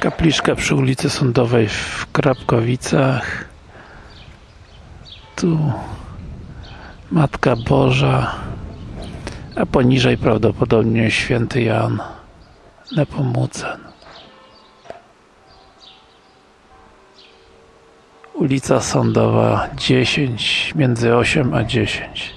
Kapliczka przy ulicy Sądowej w Krapkowicach. Tu Matka Boża, a poniżej prawdopodobnie Święty Jan Nepomucen. Ulica Sądowa 10, między 8 a 10.